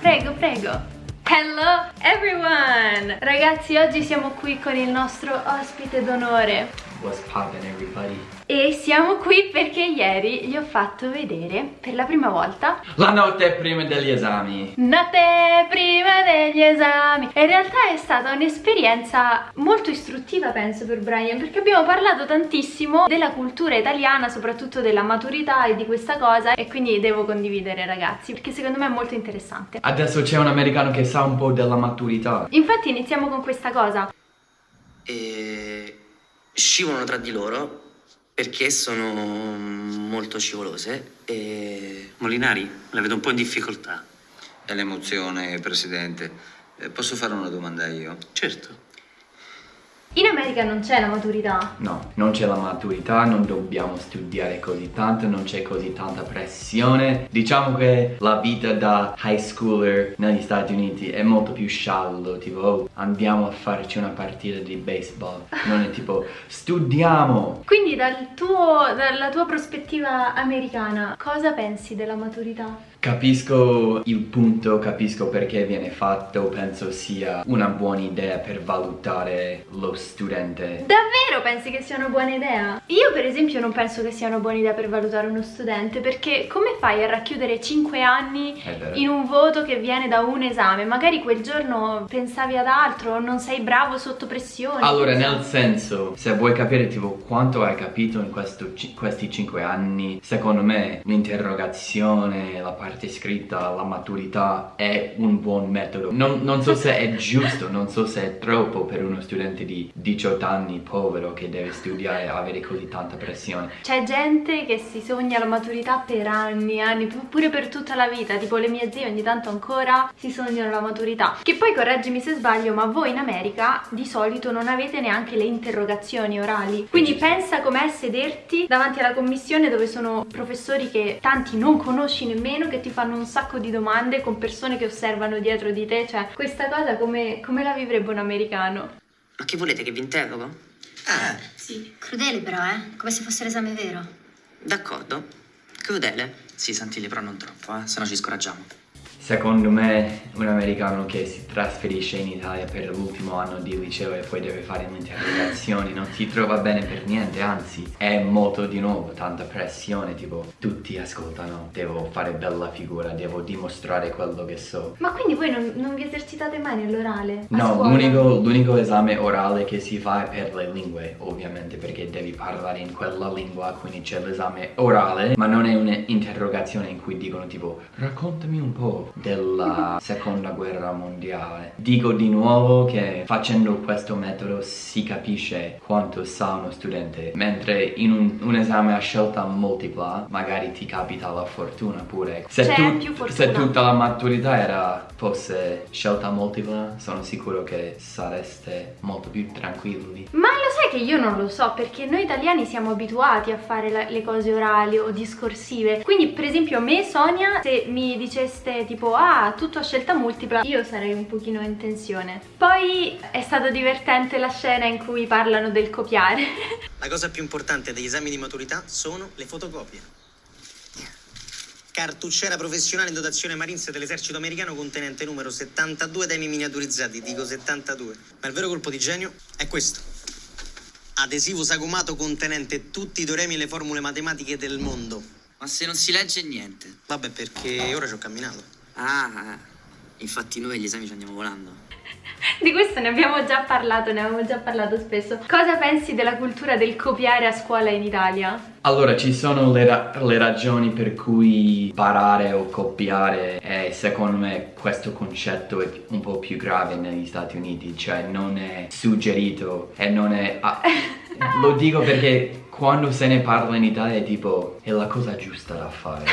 Prego, prego. Hello everyone! Ragazzi, oggi siamo qui con il nostro ospite d'onore. What's poppin' everybody? E siamo qui perché ieri gli ho fatto vedere per la prima volta La notte prima degli esami. Notte prima degli esami. E in realtà è stata un'esperienza molto istruttiva penso per Brian Perché abbiamo parlato tantissimo della cultura italiana Soprattutto della maturità e di questa cosa E quindi devo condividere ragazzi Perché secondo me è molto interessante. Adesso c'è un americano che sa un po' della maturità. Infatti iniziamo con questa cosa. E scivolano tra di loro perché sono molto scivolose e Molinari, la vedo un po' in difficoltà. È l'emozione, Presidente. Eh, Posso fare una domanda io? Certo. In America non c'è la maturità. No, non c'è la maturità, non dobbiamo studiare così tanto, non c'è così tanta pressione. Diciamo che la vita da high schooler negli Stati Uniti è molto più sciallo Tipo, oh, andiamo a farci una partita di baseball. Non è tipo, studiamo! Quindi dal tuo, dalla tua prospettiva americana cosa pensi della maturità? Capisco il punto, capisco perché viene fatto, penso sia una buona idea per valutare lo studente. Davvero pensi che sia una buona idea? Io per esempio non penso che sia una buona idea per valutare uno studente perché come fai a racchiudere 5 anni in un voto che viene da un esame? Magari quel giorno pensavi ad altro, non sei bravo sotto pressione. Allora, nel senso, se vuoi capire tipo quanto hai capito in questo questi 5 anni, secondo me l'interrogazione, la parte scritta, la maturità è un buon metodo. Non, non so se è giusto, non so se è troppo per uno studente di 18 anni povero che deve studiare e avere così tanta pressione. C'è gente che si sogna la maturità per anni, anni, pu- pure per tutta la vita, tipo le mie zie ogni tanto ancora si sognano la maturità. Che poi correggimi se sbaglio, ma voi in America di solito non avete neanche le interrogazioni orali. Quindi pensa com'è sederti davanti alla commissione dove sono professori che tanti non conosci nemmeno, che ti fanno un sacco di domande con persone che osservano dietro di te, cioè questa cosa come, come la vivrebbe un americano? ma che volete che vi interrogo? Ah, Sì, crudele però, eh? Come se fosse l'esame vero. D'accordo. Crudele? Sì, Santilli, però non troppo, eh, se no ci scoraggiamo. Secondo me un americano che si trasferisce in Italia per l'ultimo anno di liceo e poi deve fare le interrogazioni non si trova bene per niente, anzi è molto di nuovo tanta pressione, tipo tutti ascoltano, devo fare bella figura, devo dimostrare quello che so. Ma quindi voi non, non vi esercitate mai nell'orale? No, l'unico esame orale che si fa è per le lingue, ovviamente, perché devi parlare in quella lingua, quindi c'è l'esame orale, ma non è un'interrogazione in cui dicono tipo raccontami un po' della seconda guerra mondiale. Dico di nuovo che facendo questo metodo si capisce quanto sa uno studente, mentre in un, un esame a scelta multipla magari ti capita la fortuna pure. Se, tu- più fortuna. se tutta la maturità era fosse scelta multipla, sono sicuro che sareste molto più tranquilli. Ma lo sai che io non lo so perché noi italiani siamo abituati a fare la- le cose orali o discorsive. Quindi, per esempio, a me, Sonia, se mi diceste tipo ah, tutto a scelta multipla, io sarei un pochino in tensione. Poi è stato divertente la scena in cui parlano del copiare. La cosa più importante degli esami di maturità sono le fotocopie. Cartucciera professionale in dotazione Marines dell'esercito americano contenente numero 72 temi miniaturizzati, dico 72. Ma il vero colpo di genio è questo. Adesivo sagomato contenente tutti i teoremi e le formule matematiche del mondo. Ma se non si legge niente. Vabbè, perché ora ci ho camminato. Ah, infatti noi agli esami ci andiamo volando. Di questo ne abbiamo già parlato, ne avevamo già parlato spesso. Cosa pensi della cultura del copiare a scuola in Italia? Allora, ci sono le, ra- le ragioni per cui parare o copiare e secondo me questo concetto è un po' più grave negli Stati Uniti, cioè non è suggerito e non è... lo dico perché quando se ne parla in Italia è tipo è la cosa giusta da fare.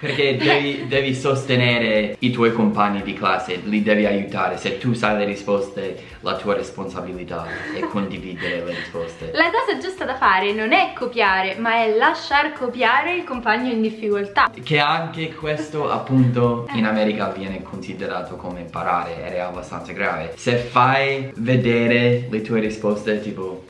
Perché devi, devi sostenere i tuoi compagni di classe, li devi aiutare. Se tu sai le risposte, la tua responsabilità è condividere le risposte. La cosa giusta da fare non è copiare, ma è lasciar copiare il compagno in difficoltà. Che anche questo appunto in America viene considerato come imparare ed è abbastanza grave. Se fai vedere le tue risposte tipo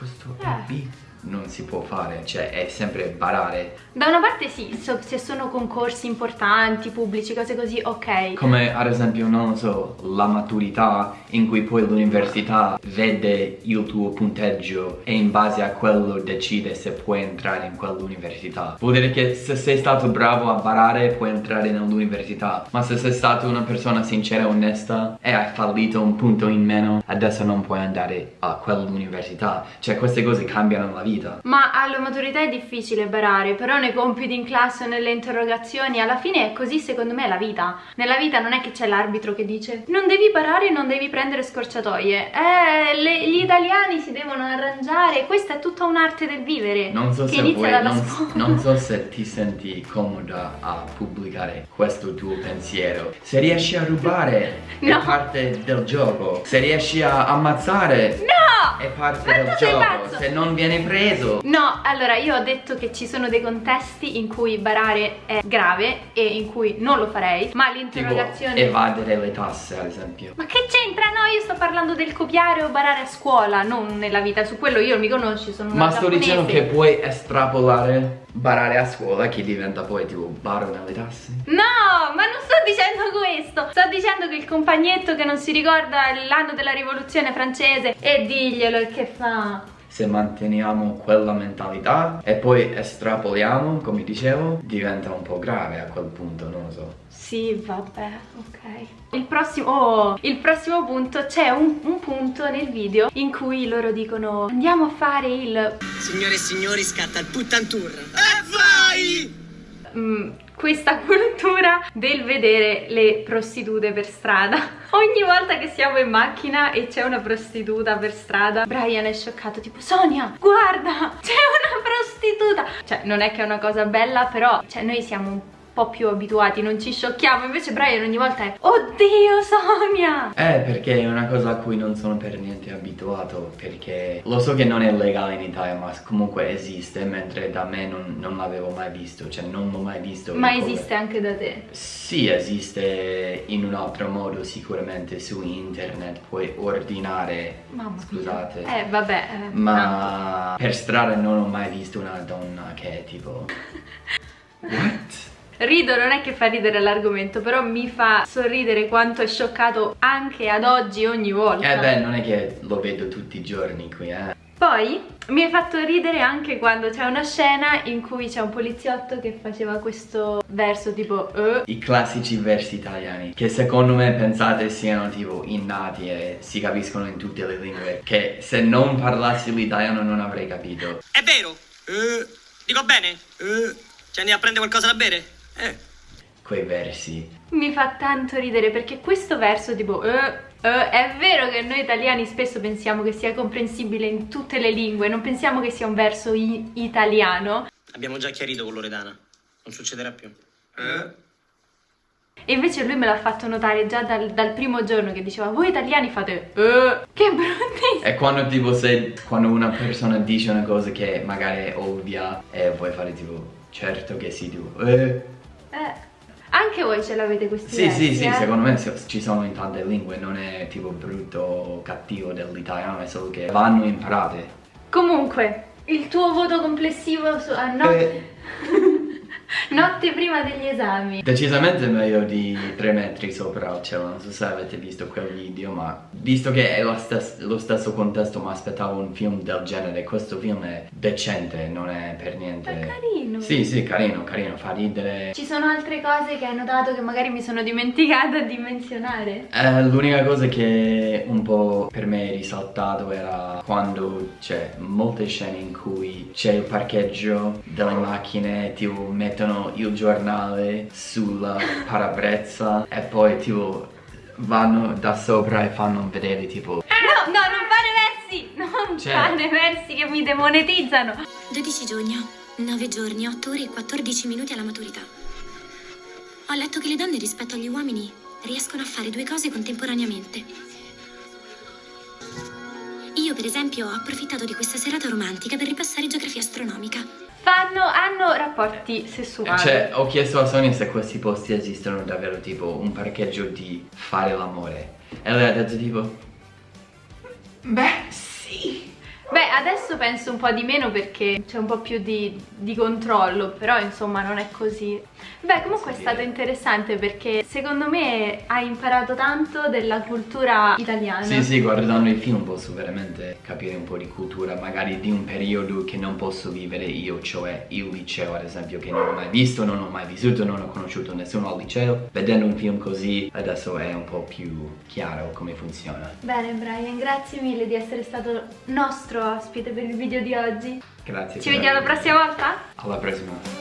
questo Eh. B, non si può fare, cioè è sempre barare. Da una parte sì, so- se sono concorsi importanti, pubblici, cose così, ok. Come ad esempio, non lo so, la maturità in cui poi l'università vede il tuo punteggio e in base a quello decide se puoi entrare in quell'università. Vuol dire che se sei stato bravo a barare puoi entrare nell'università, ma se sei stato una persona sincera e onesta e hai fallito un punto in meno, adesso non puoi andare a quell'università. Cioè queste cose cambiano la vita. Ma alla maturità è difficile barare, però nei compiti in classe o nelle interrogazioni, alla fine è così secondo me la vita. Nella vita non è che c'è l'arbitro che dice non devi barare, non devi prendere scorciatoie. Eh, le- gli italiani si devono arrangiare, questa è tutta un'arte del vivere. Non so, che se inizia vuoi, dalla non, scuola. non so se ti senti comoda a pubblicare questo tuo pensiero. Se riesci a rubare No. è parte del gioco. Se riesci a ammazzare No! È parte Ma del gioco. Se non viene preso. No, allora io ho detto che ci sono dei contesti in cui barare è grave e in cui non lo farei, ma Tipo l'interrogazione... evadere le tasse ad esempio. Ma che c'entra? No, io sto parlando del copiare o barare a scuola, non nella vita. Su quello io mi conosci, sono Ma sto dicendo giapponese. che puoi estrapolare barare a scuola che diventa poi tipo baro nelle tasse. No, ma non sto dicendo questo. Sto dicendo che il compagnetto che non si ricorda l'anno della rivoluzione francese e diglielo e che fa. Se manteniamo quella mentalità e poi estrapoliamo, come dicevo, diventa un po' grave a quel punto, non lo so. Sì, vabbè, ok. Il prossimo, oh, il prossimo punto c'è un, un punto nel video in cui loro dicono andiamo a fare il Signore e signori, scatta il puttantour. E vai! Mm, questa cultura del vedere le prostitute per strada. Ogni volta che siamo in macchina e c'è una prostituta per strada, Brian è scioccato, tipo Sonia, guarda, c'è una prostituta. Cioè, non è che è una cosa bella, però cioè, noi siamo un po' più abituati, non ci sciocchiamo. Invece Brian ogni volta è Oddio, Sonia! Eh, perché è una cosa a cui non sono per niente abituato, perché lo so che non è legale in Italia, ma comunque esiste, mentre da me non, non l'avevo mai visto, cioè non l'ho mai visto. Ma esiste anche da te. Sì, esiste in un altro modo sicuramente su internet, puoi ordinare, Mamma mia. scusate. Eh, vabbè. eh, tanto. Ma per strada non ho mai visto una donna che è tipo... What? Rido, non è che fa ridere l'argomento, però mi fa sorridere quanto è scioccato anche ad oggi ogni volta. Eh beh, non è che lo vedo tutti i giorni qui, eh. Poi mi hai fatto ridere anche quando c'è una scena in cui c'è un poliziotto che faceva questo verso tipo eh. I classici versi italiani, che secondo me pensate siano tipo innati e si capiscono in tutte le lingue, che se non parlassi l'italiano non avrei capito. È vero? Eh. Dico bene? Eh. Ci andiamo a prendere qualcosa da bere? Eh. Quei versi. Mi fa tanto ridere perché questo verso tipo eh, eh, è vero che noi italiani spesso pensiamo che sia comprensibile in tutte le lingue, non pensiamo che sia un verso italiano. Abbiamo già chiarito con Loredana. Non succederà più. Eh? E invece lui me l'ha fatto notare già dal, dal primo giorno che diceva voi italiani fate eh, che bruttissimo. E quando tipo se quando una persona dice una cosa che magari è ovvia e vuoi fare tipo certo che sì tu eh. Eh, anche voi ce l'avete questi Sì versi, sì sì eh? secondo me ci sono in tante lingue non è tipo brutto o cattivo dell'italiano è solo che vanno imparate Comunque, il tuo voto complessivo su, a notte, Eh. notte prima degli esami. Decisamente meglio di 3 metri sopra cielo, non so se avete visto quel video, ma visto che è lo, stes- lo stesso contesto, mi aspettavo un film del genere, questo film è decente, non è per niente... È carino. Sì, sì, carino, carino, fa ridere. Ci sono altre cose che hai notato che magari mi sono dimenticata di menzionare? Eh, l'unica cosa che un po' per me è risaltato era quando c'è molte scene in cui c'è il parcheggio delle macchine, tipo mettono il giornale sulla parabrezza e poi tipo vanno da sopra e fanno vedere tipo No, no, non fare versi! Non Cioè- fare versi che mi demonetizzano! 12 giugno, 9 giorni, 8 ore e 14 minuti alla maturità. Ho letto che le donne rispetto agli uomini riescono a fare due cose contemporaneamente. Io, per esempio, ho approfittato di questa serata romantica per ripassare geografia astronomica. Fanno, rapporti sessuali. Cioè, ho chiesto a Sonia se questi posti esistono davvero, tipo un parcheggio di fare l'amore. E lei ha detto tipo... Beh, sì. Beh, adesso penso un po' di meno perché c'è un po' più di, di controllo, però insomma non è così. Beh, comunque è stato interessante perché secondo me hai imparato tanto della cultura italiana. Sì, sì, guardando il film posso veramente capire un po' di cultura, magari di un periodo che non posso vivere io, cioè il liceo ad esempio che non ho mai visto, non ho mai vissuto, non ho conosciuto nessuno al liceo. Vedendo un film così adesso è un po' più chiaro come funziona. Bene Brian, grazie mille di essere stato nostro ospite per il video di oggi. Grazie. Ci vediamo la prossima volta? Alla prossima.